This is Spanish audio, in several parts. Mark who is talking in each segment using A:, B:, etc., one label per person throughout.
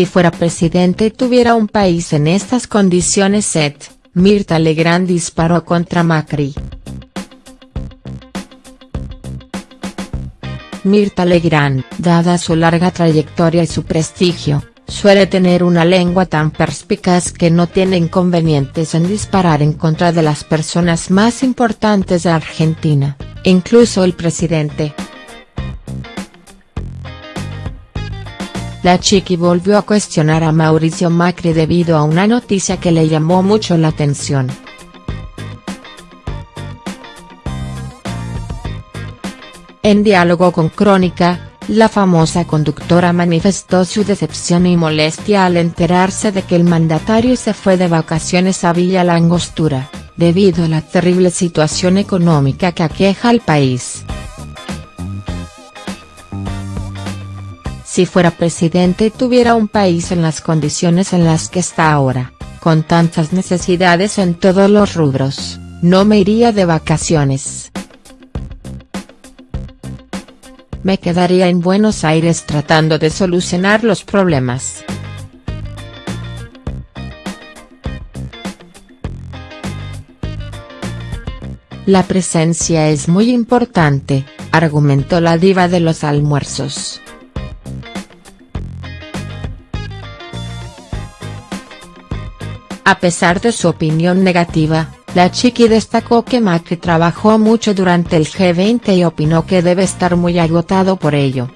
A: Si fuera presidente y tuviera un país en estas condiciones Seth, Mirta Legrand disparó contra Macri. Mirta Legrand, dada su larga trayectoria y su prestigio, suele tener una lengua tan perspicaz que no tiene inconvenientes en disparar en contra de las personas más importantes de Argentina, incluso el presidente. La chiqui volvió a cuestionar a Mauricio Macri debido a una noticia que le llamó mucho la atención. En diálogo con Crónica, la famosa conductora manifestó su decepción y molestia al enterarse de que el mandatario se fue de vacaciones a Villa Langostura, debido a la terrible situación económica que aqueja al país. Si fuera presidente y tuviera un país en las condiciones en las que está ahora, con tantas necesidades en todos los rubros, no me iría de vacaciones. Me quedaría en Buenos Aires tratando de solucionar los problemas. La presencia es muy importante, argumentó la diva de los almuerzos. A pesar de su opinión negativa, la chiqui destacó que Macri trabajó mucho durante el G20 y opinó que debe estar muy agotado por ello.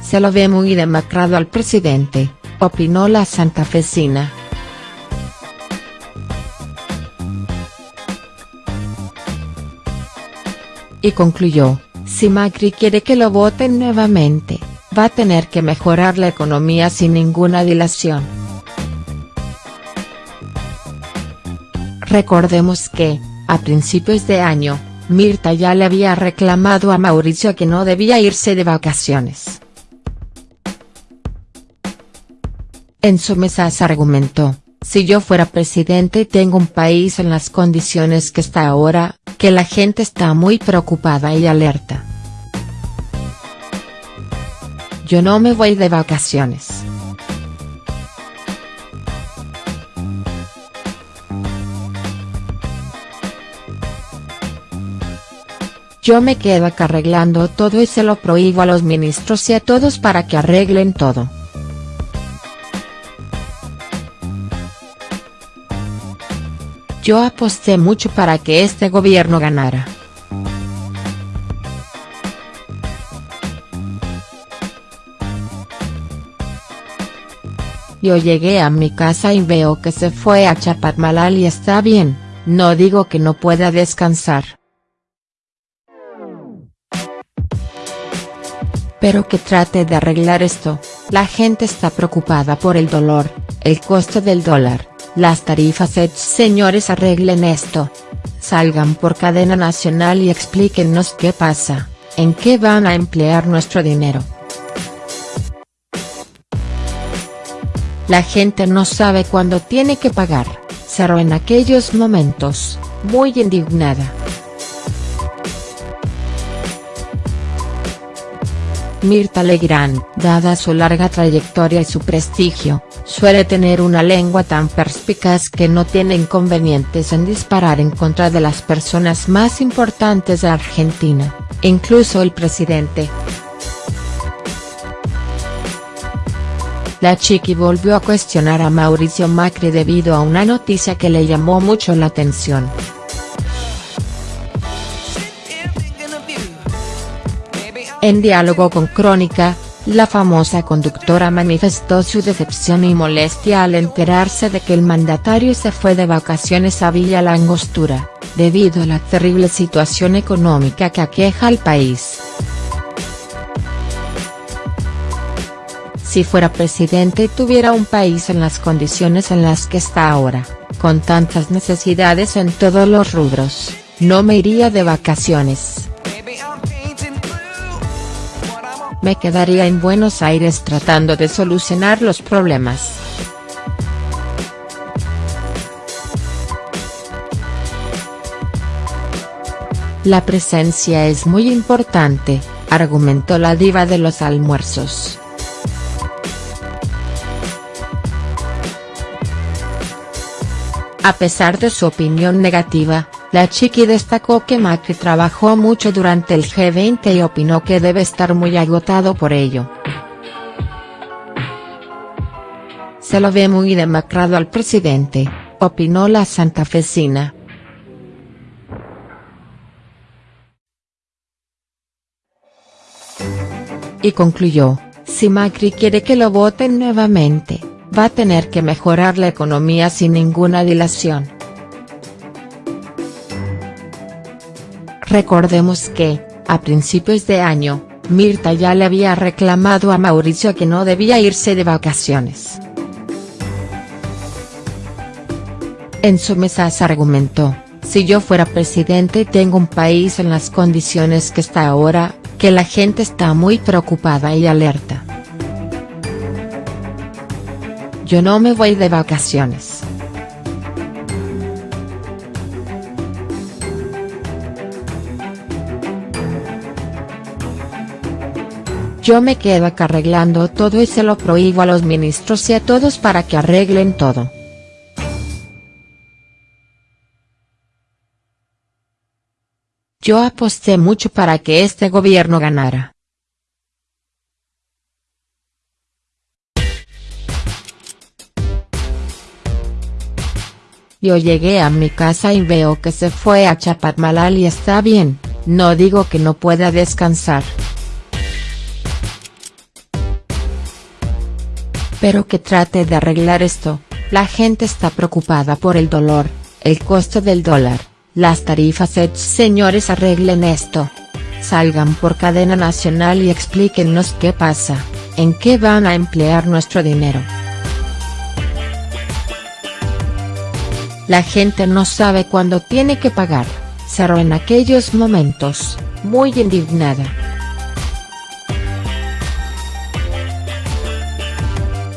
A: Se lo ve muy demacrado al presidente, opinó la santafesina. Y concluyó, si Macri quiere que lo voten nuevamente, va a tener que mejorar la economía sin ninguna dilación. Recordemos que, a principios de año, Mirta ya le había reclamado a Mauricio que no debía irse de vacaciones. En su mesa se argumentó, si yo fuera presidente y tengo un país en las condiciones que está ahora, que la gente está muy preocupada y alerta. Yo no me voy de vacaciones. Yo me quedo acá arreglando todo y se lo prohíbo a los ministros y a todos para que arreglen todo. Yo aposté mucho para que este gobierno ganara. Yo llegué a mi casa y veo que se fue a Chapadmalal y está bien, no digo que no pueda descansar. Pero que trate de arreglar esto, la gente está preocupada por el dolor, el costo del dólar, las tarifas señores arreglen esto. Salgan por cadena nacional y explíquenos qué pasa, en qué van a emplear nuestro dinero. La gente no sabe cuándo tiene que pagar, cerró en aquellos momentos, muy indignada. Mirta Legrand, dada su larga trayectoria y su prestigio, suele tener una lengua tan perspicaz que no tiene inconvenientes en disparar en contra de las personas más importantes de Argentina, incluso el presidente. La chiqui volvió a cuestionar a Mauricio Macri debido a una noticia que le llamó mucho la atención. En diálogo con Crónica, la famosa conductora manifestó su decepción y molestia al enterarse de que el mandatario se fue de vacaciones a Villa Langostura, debido a la terrible situación económica que aqueja al país. Si fuera presidente y tuviera un país en las condiciones en las que está ahora, con tantas necesidades en todos los rubros, no me iría de vacaciones. Me quedaría en Buenos Aires tratando de solucionar los problemas. La presencia es muy importante, argumentó la diva de los almuerzos. A pesar de su opinión negativa, la chiqui destacó que Macri trabajó mucho durante el G20 y opinó que debe estar muy agotado por ello. Se lo ve muy demacrado al presidente, opinó la santafesina. Y concluyó, si Macri quiere que lo voten nuevamente, va a tener que mejorar la economía sin ninguna dilación. Recordemos que, a principios de año, Mirta ya le había reclamado a Mauricio que no debía irse de vacaciones. En su mesa se argumentó, si yo fuera presidente y tengo un país en las condiciones que está ahora, que la gente está muy preocupada y alerta. Yo no me voy de vacaciones. Yo me quedo acá arreglando todo y se lo prohíbo a los ministros y a todos para que arreglen todo. Yo aposté mucho para que este gobierno ganara. Yo llegué a mi casa y veo que se fue a Chapadmalal y está bien, no digo que no pueda descansar. Pero que trate de arreglar esto, la gente está preocupada por el dolor, el costo del dólar, las tarifas señores arreglen esto. Salgan por cadena nacional y explíquennos qué pasa, en qué van a emplear nuestro dinero. La gente no sabe cuándo tiene que pagar, cerró en aquellos momentos, muy indignada.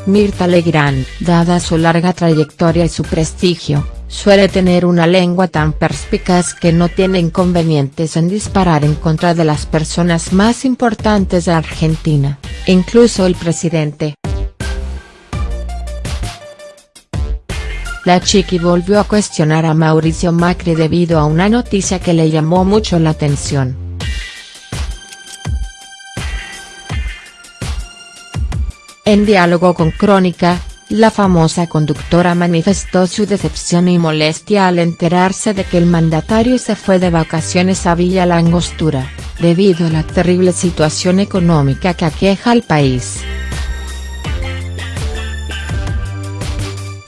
A: Mirta Legrand, dada su larga trayectoria y su prestigio, suele tener una lengua tan perspicaz que no tiene inconvenientes en disparar en contra de las personas más importantes de Argentina, incluso el presidente. La chiqui volvió a cuestionar a Mauricio Macri debido a una noticia que le llamó mucho la atención. En diálogo con Crónica, la famosa conductora manifestó su decepción y molestia al enterarse de que el mandatario se fue de vacaciones a Villa Langostura, debido a la terrible situación económica que aqueja al país.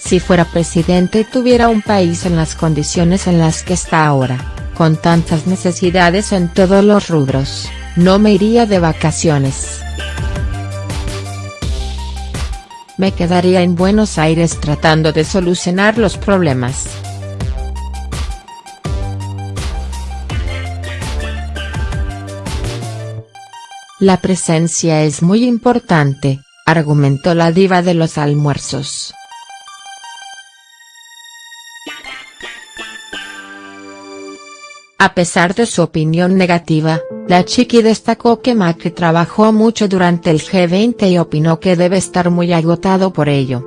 A: Si fuera presidente y tuviera un país en las condiciones en las que está ahora, con tantas necesidades en todos los rubros, no me iría de vacaciones. Me quedaría en Buenos Aires tratando de solucionar los problemas. La presencia es muy importante, argumentó la diva de los almuerzos. A pesar de su opinión negativa, la chiqui destacó que Macri trabajó mucho durante el G20 y opinó que debe estar muy agotado por ello.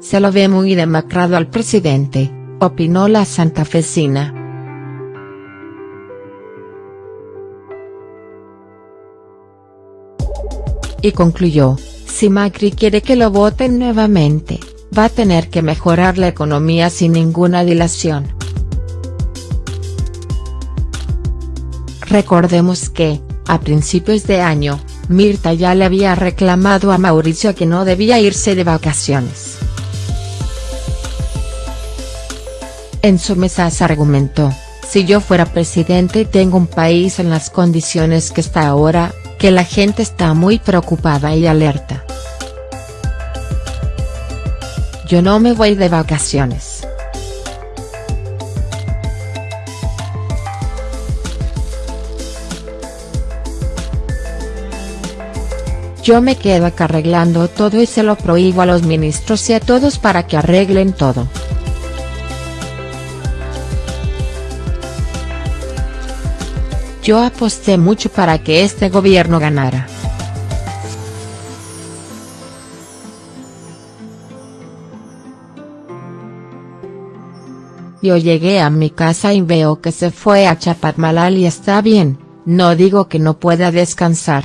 A: Se lo ve muy demacrado al presidente, opinó la santafesina. Y concluyó, si Macri quiere que lo voten nuevamente, va a tener que mejorar la economía sin ninguna dilación. Recordemos que, a principios de año, Mirta ya le había reclamado a Mauricio que no debía irse de vacaciones. En su mesa se argumentó, si yo fuera presidente y tengo un país en las condiciones que está ahora, que la gente está muy preocupada y alerta. Yo no me voy de vacaciones. Yo me quedo acá arreglando todo y se lo prohíbo a los ministros y a todos para que arreglen todo. Yo aposté mucho para que este gobierno ganara. Yo llegué a mi casa y veo que se fue a Chapadmalal y está bien, no digo que no pueda descansar.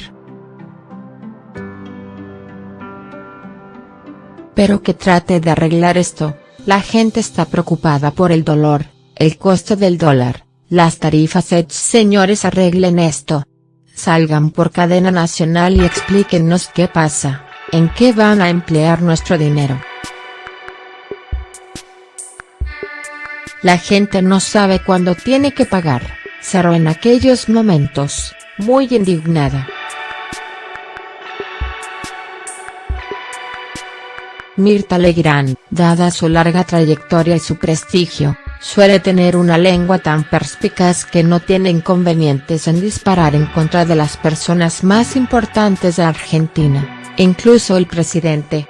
A: Pero que trate de arreglar esto, la gente está preocupada por el dolor, el costo del dólar, las tarifas señores arreglen esto. Salgan por cadena nacional y explíquennos qué pasa, en qué van a emplear nuestro dinero. La gente no sabe cuándo tiene que pagar, cerró en aquellos momentos, muy indignada. Mirta Legrand, dada su larga trayectoria y su prestigio, suele tener una lengua tan perspicaz que no tiene inconvenientes en disparar en contra de las personas más importantes de Argentina, incluso el presidente.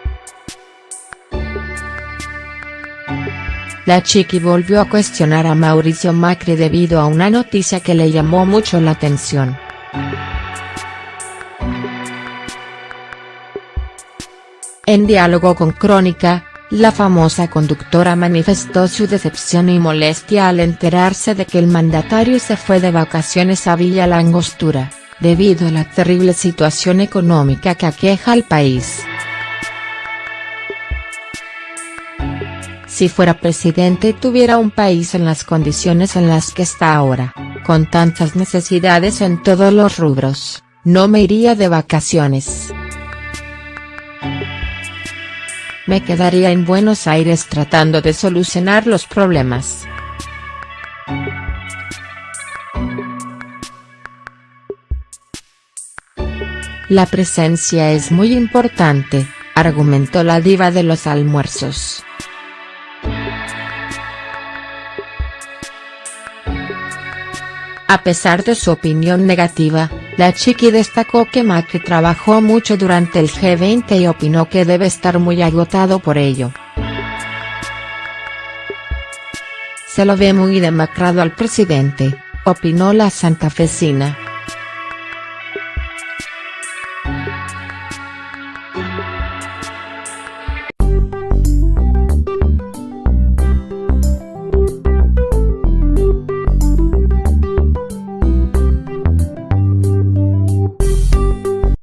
A: La chiqui volvió a cuestionar a Mauricio Macri debido a una noticia que le llamó mucho la atención. En diálogo con Crónica, la famosa conductora manifestó su decepción y molestia al enterarse de que el mandatario se fue de vacaciones a Villa Langostura, debido a la terrible situación económica que aqueja al país. Si fuera presidente tuviera un país en las condiciones en las que está ahora, con tantas necesidades en todos los rubros, no me iría de vacaciones. Me quedaría en Buenos Aires tratando de solucionar los problemas. La presencia es muy importante, argumentó la diva de los almuerzos. A pesar de su opinión negativa, la chiqui destacó que Macri trabajó mucho durante el G20 y opinó que debe estar muy agotado por ello. Se lo ve muy demacrado al presidente, opinó la santafesina.